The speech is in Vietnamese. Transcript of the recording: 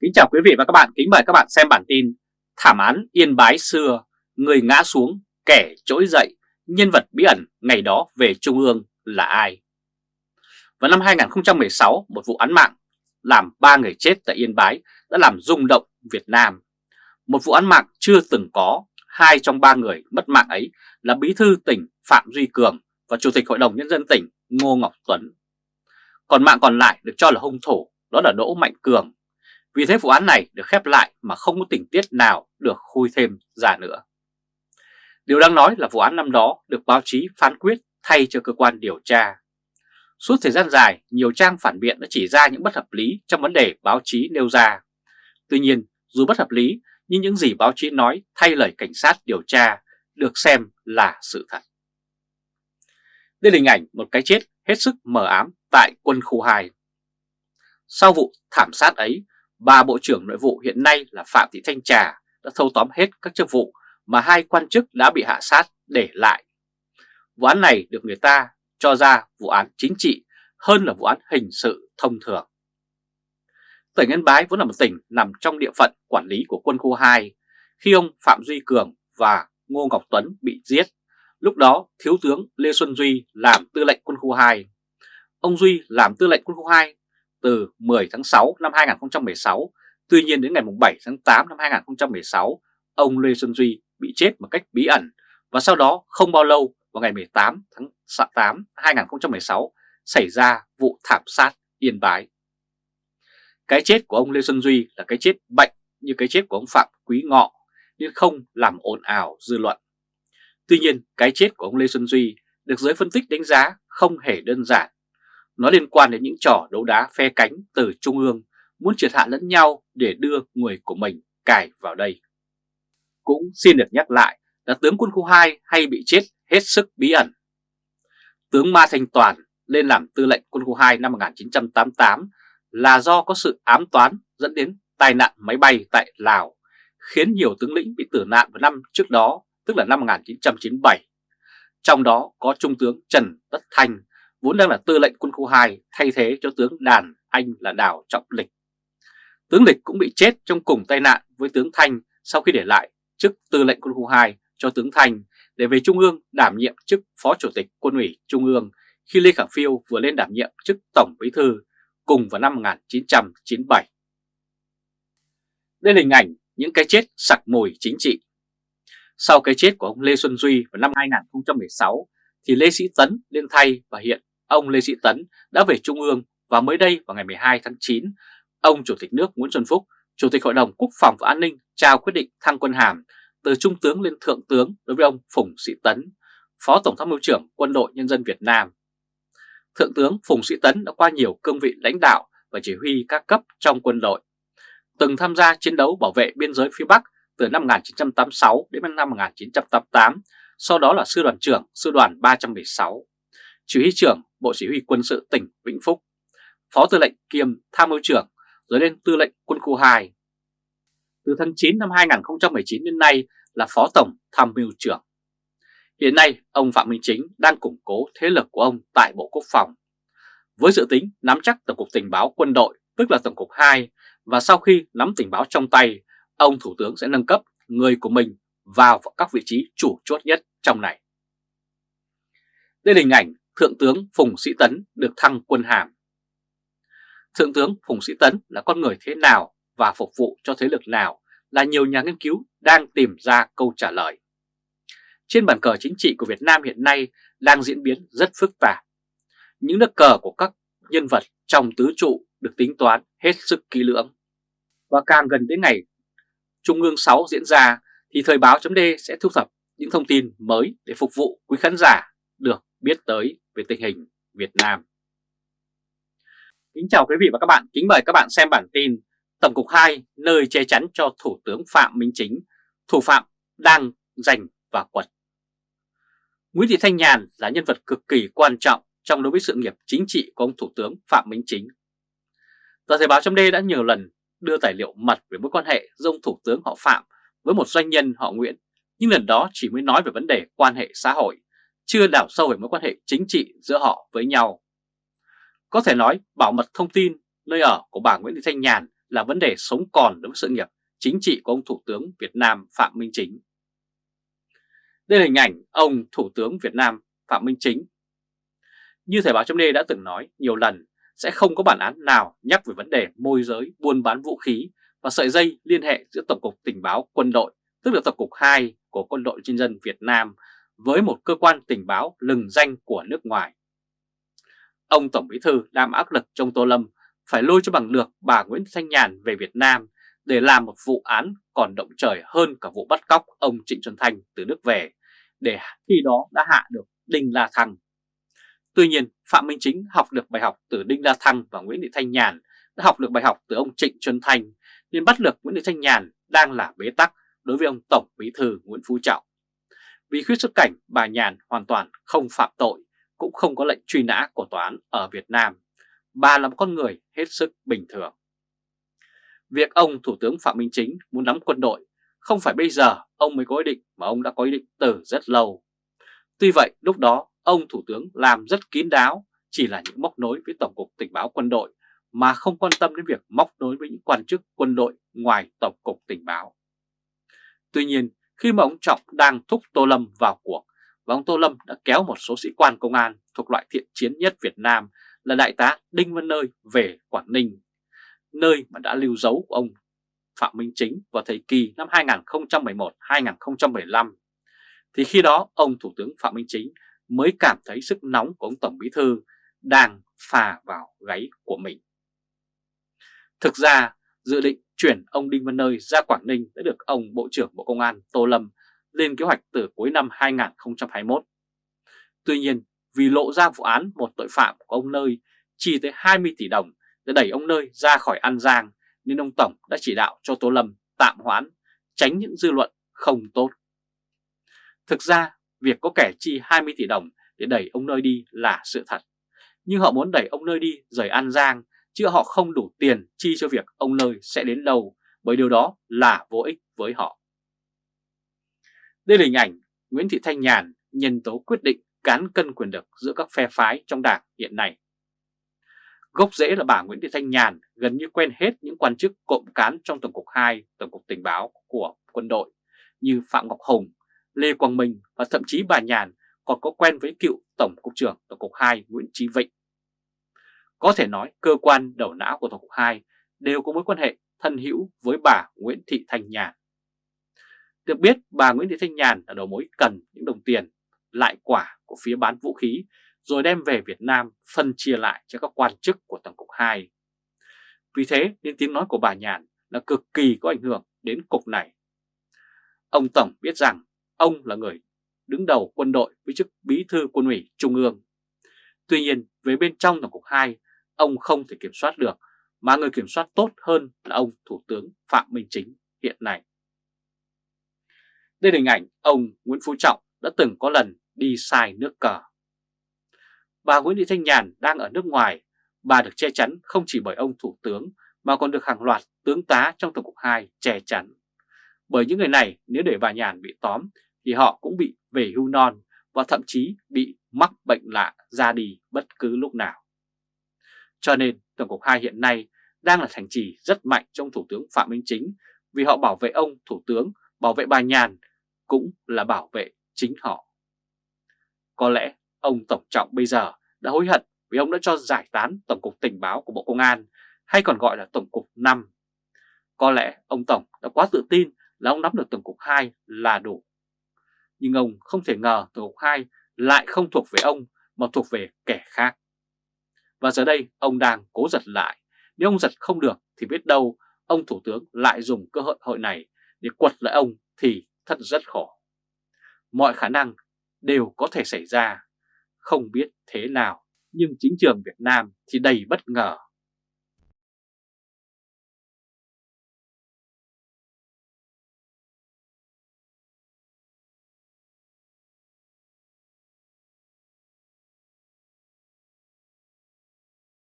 Kính chào quý vị và các bạn, kính mời các bạn xem bản tin Thảm án Yên Bái xưa, người ngã xuống, kẻ trỗi dậy, nhân vật bí ẩn ngày đó về Trung ương là ai? Vào năm 2016, một vụ án mạng làm 3 người chết tại Yên Bái đã làm rung động Việt Nam. Một vụ án mạng chưa từng có, hai trong ba người mất mạng ấy là Bí thư tỉnh Phạm Duy Cường và Chủ tịch Hội đồng Nhân dân tỉnh Ngô Ngọc Tuấn. Còn mạng còn lại được cho là hung thủ, đó là Đỗ Mạnh Cường vì thế vụ án này được khép lại mà không có tình tiết nào được khui thêm ra nữa. Điều đang nói là vụ án năm đó được báo chí phán quyết thay cho cơ quan điều tra. Suốt thời gian dài, nhiều trang phản biện đã chỉ ra những bất hợp lý trong vấn đề báo chí nêu ra. Tuy nhiên, dù bất hợp lý, nhưng những gì báo chí nói thay lời cảnh sát điều tra được xem là sự thật. Đây là hình ảnh một cái chết hết sức mờ ám tại quân khu 2. Sau vụ thảm sát ấy, Ba Bộ trưởng Nội vụ hiện nay là Phạm Thị Thanh Trà đã thâu tóm hết các chức vụ mà hai quan chức đã bị hạ sát để lại. Vụ án này được người ta cho ra vụ án chính trị hơn là vụ án hình sự thông thường. Tỉnh Yên Bái vốn là một tỉnh nằm trong địa phận quản lý của quân khu 2 khi ông Phạm Duy Cường và Ngô Ngọc Tuấn bị giết. Lúc đó Thiếu tướng Lê Xuân Duy làm tư lệnh quân khu 2. Ông Duy làm tư lệnh quân khu 2 từ 10 tháng 6 năm 2016. Tuy nhiên đến ngày 7 tháng 8 năm 2016, ông Lê Xuân Duy bị chết một cách bí ẩn và sau đó không bao lâu vào ngày 18 tháng 8 2016 xảy ra vụ thảm sát Yên Bái. Cái chết của ông Lê Xuân Duy là cái chết bệnh như cái chết của ông Phạm Quý Ngọ nhưng không làm ồn ào dư luận. Tuy nhiên cái chết của ông Lê Xuân Duy được giới phân tích đánh giá không hề đơn giản nó liên quan đến những trò đấu đá phe cánh từ Trung ương muốn triệt hạ lẫn nhau để đưa người của mình cài vào đây. Cũng xin được nhắc lại là tướng quân khu 2 hay bị chết hết sức bí ẩn. Tướng Ma Thanh Toàn lên làm tư lệnh quân khu 2 năm 1988 là do có sự ám toán dẫn đến tai nạn máy bay tại Lào, khiến nhiều tướng lĩnh bị tử nạn vào năm trước đó, tức là năm 1997. Trong đó có Trung tướng Trần Tất Thanh vốn đang là tư lệnh quân khu 2 thay thế cho tướng Đàn Anh là Đào Trọng Lịch. Tướng Lịch cũng bị chết trong cùng tai nạn với tướng Thanh sau khi để lại chức tư lệnh quân khu 2 cho tướng Thanh để về Trung ương đảm nhiệm chức Phó Chủ tịch Quân ủy Trung ương khi Lê Khả Phiêu vừa lên đảm nhiệm chức Tổng Bí Thư cùng vào năm 1997. Đây là hình ảnh những cái chết sặc mùi chính trị. Sau cái chết của ông Lê Xuân Duy vào năm 2016 thì Lê Sĩ Tấn lên thay và hiện ông Lê Sĩ Tấn đã về Trung ương và mới đây vào ngày 12 tháng 9, ông Chủ tịch nước Nguyễn Xuân Phúc, Chủ tịch Hội đồng Quốc phòng và An ninh trao quyết định thăng quân hàm từ Trung tướng lên Thượng tướng đối với ông Phùng Sĩ Tấn, Phó Tổng tham mưu trưởng Quân đội Nhân dân Việt Nam. Thượng tướng Phùng Sĩ Tấn đã qua nhiều cương vị lãnh đạo và chỉ huy các cấp trong quân đội, từng tham gia chiến đấu bảo vệ biên giới phía Bắc từ năm 1986 đến năm 1988, sau đó là sư đoàn trưởng sư đoàn 316 chỉ huy trưởng Bộ Chỉ huy quân sự tỉnh Vĩnh Phúc, Phó Tư lệnh kiêm Tham mưu trưởng rồi lên Tư lệnh Quân khu 2. Từ tháng 9 năm 2019 đến nay là Phó Tổng Tham mưu trưởng. Hiện nay, ông Phạm Minh Chính đang củng cố thế lực của ông tại Bộ Quốc phòng. Với dự tính nắm chắc Tổng cục Tình báo quân đội, tức là Tổng cục 2, và sau khi nắm tình báo trong tay, ông Thủ tướng sẽ nâng cấp người của mình vào các vị trí chủ chốt nhất trong này. Đây là hình ảnh Thượng tướng Phùng Sĩ Tấn được thăng quân hàm. Thượng tướng Phùng Sĩ Tấn là con người thế nào và phục vụ cho thế lực nào là nhiều nhà nghiên cứu đang tìm ra câu trả lời. Trên bàn cờ chính trị của Việt Nam hiện nay đang diễn biến rất phức tạp. Những nước cờ của các nhân vật trong tứ trụ được tính toán hết sức kỹ lưỡng. Và càng gần đến ngày Trung ương 6 diễn ra, thì Thời báo chấm sẽ thu thập những thông tin mới để phục vụ quý khán giả được biết tới về tình hình Việt Nam. Kính chào quý vị và các bạn, kính mời các bạn xem bản tin Tổng cục 2 nơi che chắn cho Thủ tướng Phạm Minh Chính, thủ phạm đang giành và quật. Nguyễn Thị Thanh Nhàn là nhân vật cực kỳ quan trọng trong đối với sự nghiệp chính trị của ông Thủ tướng Phạm Minh Chính. Tờ Thời báo chấm đã nhiều lần đưa tài liệu mật về mối quan hệ giữa ông Thủ tướng họ Phạm với một doanh nhân họ Nguyễn, nhưng lần đó chỉ mới nói về vấn đề quan hệ xã hội chưa đào sâu về mối quan hệ chính trị giữa họ với nhau. Có thể nói bảo mật thông tin nơi ở của bà Nguyễn Thị Thanh Nhàn là vấn đề sống còn đối với sự nghiệp chính trị của ông Thủ tướng Việt Nam Phạm Minh Chính. Đây là hình ảnh ông Thủ tướng Việt Nam Phạm Minh Chính. Như Thời báo chấm đã từng nói nhiều lần, sẽ không có bản án nào nhắc về vấn đề môi giới buôn bán vũ khí và sợi dây liên hệ giữa Tổng cục Tình báo Quân đội, tức là Tổng cục 2 của Quân đội Nhân dân Việt Nam với một cơ quan tình báo lừng danh của nước ngoài. Ông Tổng Bí Thư đang áp lực trong Tô Lâm phải lôi cho bằng được bà Nguyễn Thanh Nhàn về Việt Nam để làm một vụ án còn động trời hơn cả vụ bắt cóc ông Trịnh Xuân Thanh từ nước về, để khi đó đã hạ được Đinh La Thăng. Tuy nhiên, Phạm Minh Chính học được bài học từ Đinh La Thăng và Nguyễn Thị Thanh Nhàn đã học được bài học từ ông Trịnh Xuân Thanh, nên bắt được Nguyễn Thị Thanh Nhàn đang là bế tắc đối với ông Tổng Bí Thư Nguyễn Phú Trọng. Vì khuyết xuất cảnh, bà Nhàn hoàn toàn không phạm tội, cũng không có lệnh truy nã của tòa án ở Việt Nam. Bà là một con người hết sức bình thường. Việc ông Thủ tướng Phạm Minh Chính muốn nắm quân đội không phải bây giờ ông mới có ý định mà ông đã có ý định từ rất lâu. Tuy vậy lúc đó ông Thủ tướng làm rất kín đáo chỉ là những móc nối với Tổng cục Tình báo Quân đội mà không quan tâm đến việc móc nối với những quan chức quân đội ngoài Tổng cục Tình báo. Tuy nhiên khi mà ông Trọng đang thúc Tô Lâm vào cuộc và ông Tô Lâm đã kéo một số sĩ quan công an thuộc loại thiện chiến nhất Việt Nam là Đại tá Đinh Văn Nơi về Quảng Ninh, nơi mà đã lưu dấu của ông Phạm Minh Chính vào thời kỳ năm 2011-2015, thì khi đó ông Thủ tướng Phạm Minh Chính mới cảm thấy sức nóng của ông Tổng Bí Thư đang phà vào gáy của mình. Thực ra, dự định chuyển ông Đinh Văn Nơi ra Quảng Ninh đã được ông Bộ trưởng Bộ Công an Tô Lâm lên kế hoạch từ cuối năm 2021. Tuy nhiên, vì lộ ra vụ án một tội phạm của ông Nơi chi tới 20 tỷ đồng để đẩy ông Nơi ra khỏi An Giang nên ông Tổng đã chỉ đạo cho Tô Lâm tạm hoãn, tránh những dư luận không tốt. Thực ra, việc có kẻ chi 20 tỷ đồng để đẩy ông Nơi đi là sự thật. Nhưng họ muốn đẩy ông Nơi đi rời An Giang, chứ họ không đủ tiền chi cho việc ông Nơi sẽ đến đâu, bởi điều đó là vô ích với họ. Đây là hình ảnh Nguyễn Thị Thanh Nhàn nhân tố quyết định cán cân quyền lực giữa các phe phái trong đảng hiện nay. Gốc rễ là bà Nguyễn Thị Thanh Nhàn gần như quen hết những quan chức cộng cán trong Tổng cục 2, Tổng cục Tình báo của quân đội như Phạm Ngọc Hùng, Lê Quang Minh và thậm chí bà Nhàn còn có quen với cựu Tổng cục trưởng Tổng cục 2 Nguyễn Trí Vịnh. Có thể nói cơ quan đầu não của Tổng cục 2 đều có mối quan hệ thân hữu với bà Nguyễn Thị Thanh Nhàn. Được biết bà Nguyễn Thị Thanh Nhàn là đầu mối cần những đồng tiền lại quả của phía bán vũ khí rồi đem về Việt Nam phân chia lại cho các quan chức của Tổng cục 2. Vì thế nên tiếng nói của bà Nhàn là cực kỳ có ảnh hưởng đến cục này. Ông Tổng biết rằng ông là người đứng đầu quân đội với chức bí thư quân ủy Trung ương. Tuy nhiên về bên trong Tổng cục 2, ông không thể kiểm soát được, mà người kiểm soát tốt hơn là ông Thủ tướng Phạm Minh Chính hiện nay. Đây là hình ảnh ông Nguyễn Phú Trọng đã từng có lần đi sai nước cờ. Bà Nguyễn Thị Thanh Nhàn đang ở nước ngoài, bà được che chắn không chỉ bởi ông Thủ tướng mà còn được hàng loạt tướng tá trong Tổng cục 2 che chắn. Bởi những người này nếu để bà Nhàn bị tóm thì họ cũng bị về hưu non và thậm chí bị mắc bệnh lạ ra đi bất cứ lúc nào. Cho nên Tổng cục 2 hiện nay đang là thành trì rất mạnh trong Thủ tướng Phạm Minh Chính vì họ bảo vệ ông Thủ tướng, bảo vệ bà Nhàn cũng là bảo vệ chính họ. Có lẽ ông Tổng Trọng bây giờ đã hối hận vì ông đã cho giải tán Tổng cục Tình báo của Bộ Công an hay còn gọi là Tổng cục 5. Có lẽ ông Tổng đã quá tự tin là ông nắm được Tổng cục 2 là đủ. Nhưng ông không thể ngờ Tổng cục 2 lại không thuộc về ông mà thuộc về kẻ khác. Và giờ đây ông đang cố giật lại. Nếu ông giật không được thì biết đâu ông Thủ tướng lại dùng cơ hội hội này để quật lại ông thì thật rất khổ. Mọi khả năng đều có thể xảy ra, không biết thế nào, nhưng chính trường Việt Nam thì đầy bất ngờ